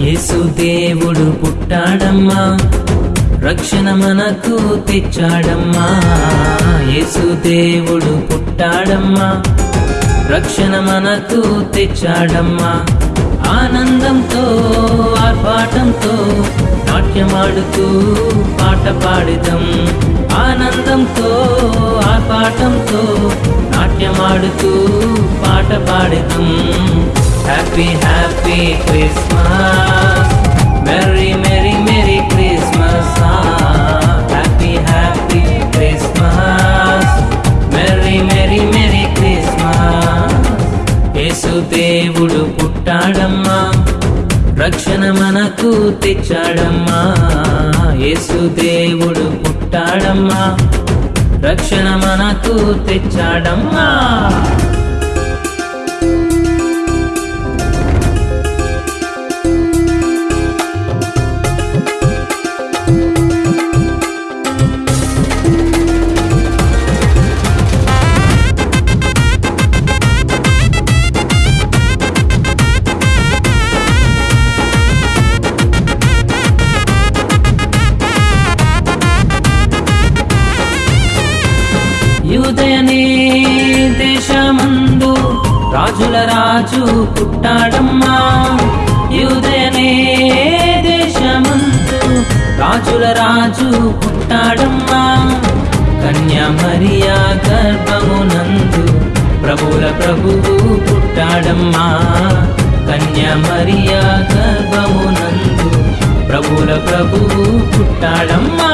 యేసు దేవుడు పుట్టాడమ్మా రక్షణ మనకు తెచ్చాడమ్మా. యేసు దేవుడు ఉంటాడమ్మా రక్షణ మనకు తెచ్చాడమ్మా. ఆనందంతో ఆర్పాటంతో నాట్యమాడుతూ పాట పాడిదం. ఆనందంతో ఆర్పాటంతో నాట్యమాడుతూ పాట పాడిదం. Happy happy Christmas merry Yesu దేవుడు పుట్టాడమ్మా. రక్షణ మనకు తెచ్చాడమ్మా. యేసు దేవుడు పుట్టాడమ్మా. రక్షణ మనకు తెచ్చాడమ్మా. రాజుల రాజు పుట్టాడమ్మా. యూదయనే దేశమందు రాజుల రాజు పుట్టాడమ్మా కన్యామరియా గర్భమునందు ప్రభుల ప్రభువు పుట్టాడమ్మా. కన్యా మరియా గర్భమునందు ప్రభుల ప్రభువు పుట్టాడమ్మా.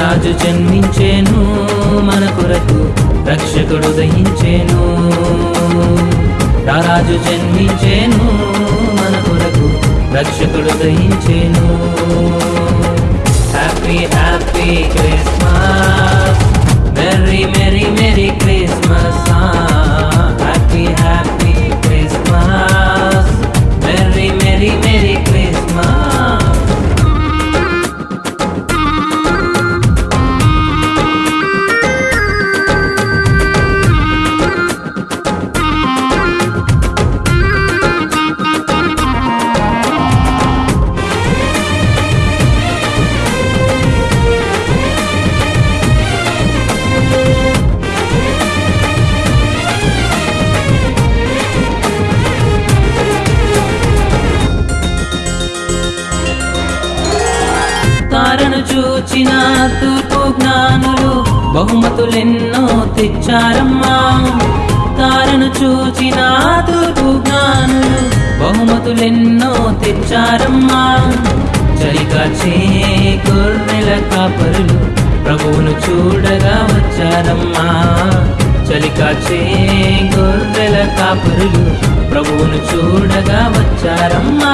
రాజు జన్మించేను మన కొరకు రక్షకుడు దయించేను రాజు జన్మించేను. మన కొరకు రక్షకుడు దయించేను happy happy Christmas merry merry merry Christmas చూచిన తూర్పు జ్ఞానులు బహుమతులెన్నో తెచ్చారమ్మా. తారను చూచిన తూర్పు జ్ఞానులు బహుమతులెన్నో తెచ్చారమ్మా. చలికాచే గొర్రెల కాపరులు ప్రభువును చూడగా వచ్చారమ్మా. చలికాచే గొర్రెల కాపరులు ప్రభువును చూడగా వచ్చారమ్మా.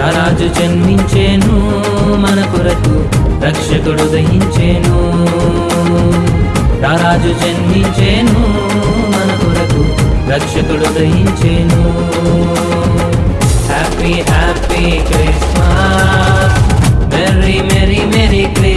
రాజు జన్మించేను మన రక్షకుడు దహించేను. రాజు జన్మించేను. మన కొరకు రక్షకుడు దహించేను. Happy happy Christmas merry merry merry Christmas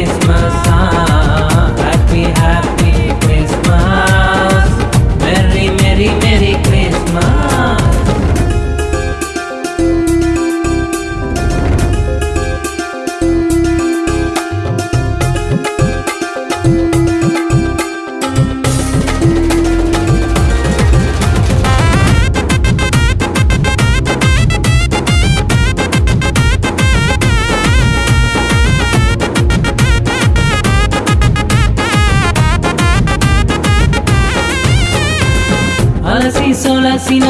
అలసి సొలసిన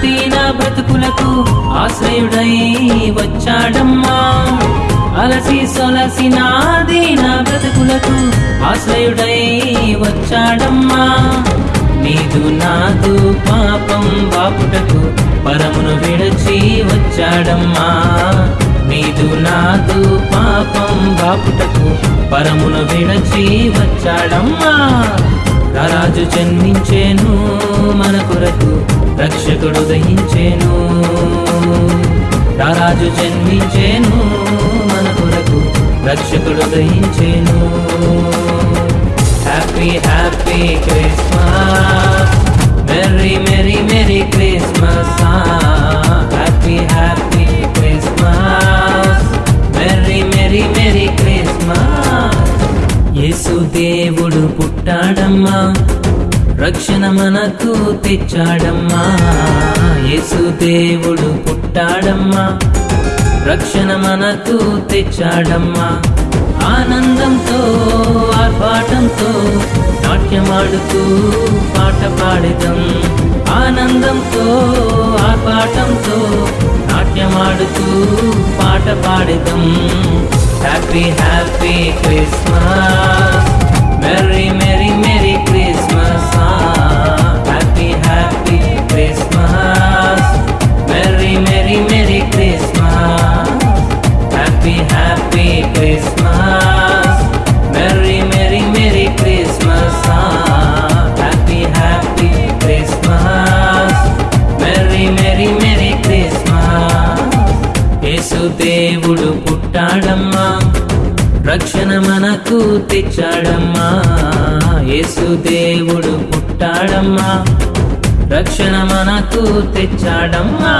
దీన బ్రతుకులకు ఆశ్రయుడై వచ్చాడమ్మా. అలసి సొలసిన దీన బ్రతుకులకు ఆశ్రయుడై వచ్చాడమ్మా. నీదు నాదు పాపం బాపుటకు పరమును విడచి వచ్చాడమ్మా. నీదు నాదు పాపం బాపుటకు పరమును విడచి వచ్చాడమ్మా. రారాజు జన్మించేను మన కొరకు రక్షకుడు దహించేను. రారాజు జన్మించేను మన కొరకు రక్షకుడు దహించేను. హ్యాపీ హ్యాపీ క్రిస్మస్ మెర్రీ రక్షణ మనకు తెచ్చాడమ్మా. యేసు దేవుడు పుట్టాడమ్మా. రక్షణ మనకు తెచ్చాడమ్మా. ఆనందంతో ఆర్భాటంతో నాట్యమాడుతూ పాట పాడదాం. ఆనందంతో ఆర్భాటంతో నాట్యమాడుతూ పాట పాడదాం. Happy happy Christmas. యేసు దేవుడు పుట్టాడమ్మా. రక్షణ మనకు తెచ్చాడమ్మా. యేసు దేవుడు పుట్టాడమ్మా. రక్షణ మనకు తెచ్చాడమ్మా.